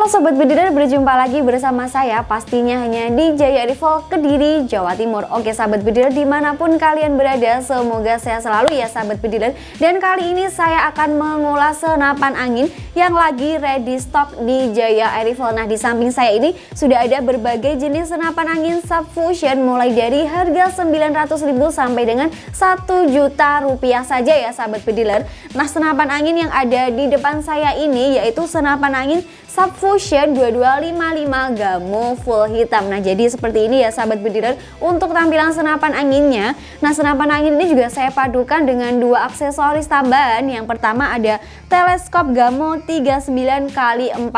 Halo Sobat Bediler, berjumpa lagi bersama saya pastinya hanya di Jaya Rival Kediri, Jawa Timur. Oke Sahabat Bediler, di mana pun kalian berada, semoga sehat selalu ya Sahabat Bediler Dan kali ini saya akan mengulas senapan angin yang lagi ready stock di Jaya Rival Nah di samping saya ini sudah ada berbagai jenis senapan angin subfusion mulai dari harga 900 ribu sampai dengan 1 juta rupiah saja ya Sahabat Bediler Nah senapan angin yang ada di depan saya ini yaitu senapan angin Subfusion 2255 Gamo full hitam. Nah jadi seperti ini ya sahabat bediler untuk tampilan senapan anginnya. Nah senapan angin ini juga saya padukan dengan dua aksesoris tambahan. Yang pertama ada teleskop Gamo 39 x 40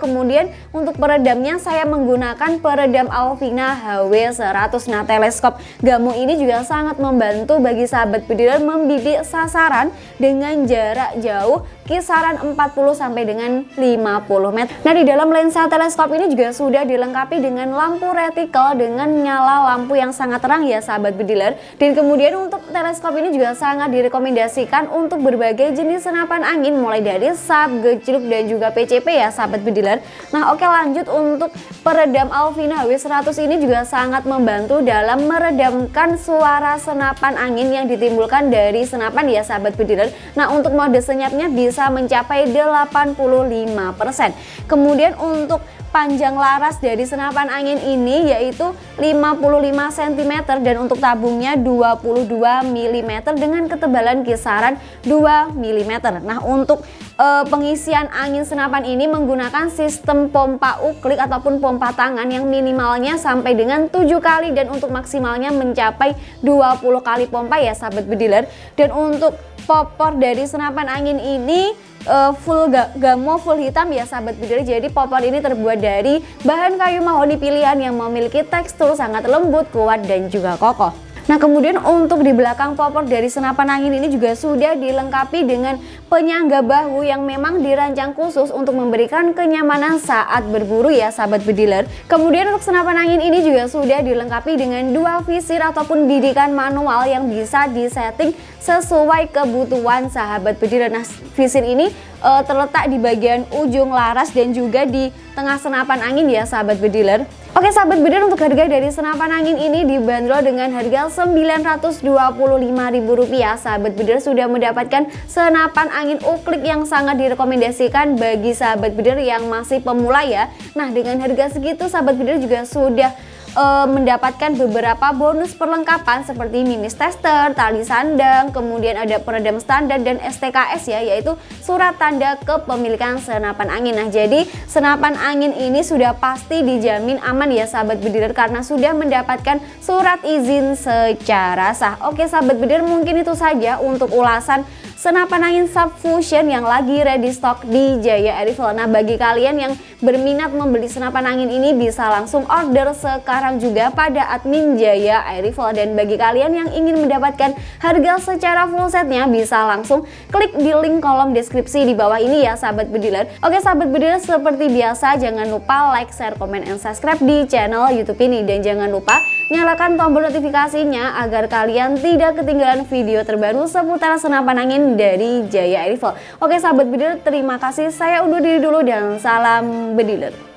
Kemudian untuk peredamnya saya menggunakan peredam Alvina HW100 Nah teleskop Gamo ini juga sangat membantu bagi sahabat bediler membidik sasaran dengan jarak jauh kisaran 40 sampai dengan 50 meter. Nah di dalam lensa teleskop ini juga sudah dilengkapi dengan lampu retikel dengan nyala lampu yang sangat terang ya sahabat bediler. Dan kemudian untuk teleskop ini juga sangat direkomendasikan untuk berbagai jenis senapan angin mulai dari sub, gejluk dan juga PCP ya sahabat bediler. Nah oke lanjut untuk peredam Alvina W100 ini juga sangat membantu dalam meredamkan suara senapan angin yang ditimbulkan dari senapan ya sahabat bediler. Nah untuk mode senyapnya bisa mencapai 85%. Kemudian untuk panjang laras dari senapan angin ini yaitu 55 cm dan untuk tabungnya 22 mm dengan ketebalan kisaran 2 mm. Nah untuk e, pengisian angin senapan ini menggunakan sistem pompa uklik ataupun pompa tangan yang minimalnya sampai dengan 7 kali dan untuk maksimalnya mencapai 20 kali pompa ya sahabat bediler. Dan untuk popor dari senapan angin ini uh, full ga gamo full hitam ya sahabat bidadari jadi popor ini terbuat dari bahan kayu mahoni pilihan yang memiliki tekstur sangat lembut kuat dan juga kokoh Nah kemudian untuk di belakang popor dari senapan angin ini juga sudah dilengkapi dengan penyangga bahu yang memang dirancang khusus untuk memberikan kenyamanan saat berburu ya sahabat bediler. Kemudian untuk senapan angin ini juga sudah dilengkapi dengan dua visir ataupun bidikan manual yang bisa disetting sesuai kebutuhan sahabat bediler. Nah visir ini uh, terletak di bagian ujung laras dan juga di tengah senapan angin ya sahabat bediler. Oke sahabat bediler untuk harga dari senapan angin ini dibanderol dengan harga Rp925.000 Sahabat bediler sudah mendapatkan senapan angin uklik yang sangat direkomendasikan bagi sahabat bediler yang masih pemula ya Nah dengan harga segitu sahabat bediler juga sudah uh, mendapatkan beberapa bonus perlengkapan seperti mimis tester, tali sandang, kemudian ada peredam standar dan STKS ya yaitu surat tanda kepemilikan senapan angin. Nah, jadi senapan angin ini sudah pasti dijamin aman ya sahabat bediler karena sudah mendapatkan surat izin secara sah. Oke sahabat bediler mungkin itu saja untuk ulasan senapan angin subfusion yang lagi ready stock di Jaya Airifel. Nah bagi kalian yang berminat membeli senapan angin ini bisa langsung order sekarang juga pada admin Jaya Airifel. Dan bagi kalian yang ingin mendapatkan harga secara full setnya bisa langsung klik di link kolom deskripsi di bawah ini ya sahabat bediler. Oke sahabat bediler seperti biasa jangan lupa like, share, komen, and subscribe di channel youtube ini. Dan jangan lupa nyalakan tombol notifikasinya agar kalian tidak ketinggalan video terbaru seputar senapan angin dari Jaya Rival. Oke sahabat bediler, terima kasih. Saya undur diri dulu dan salam bediler.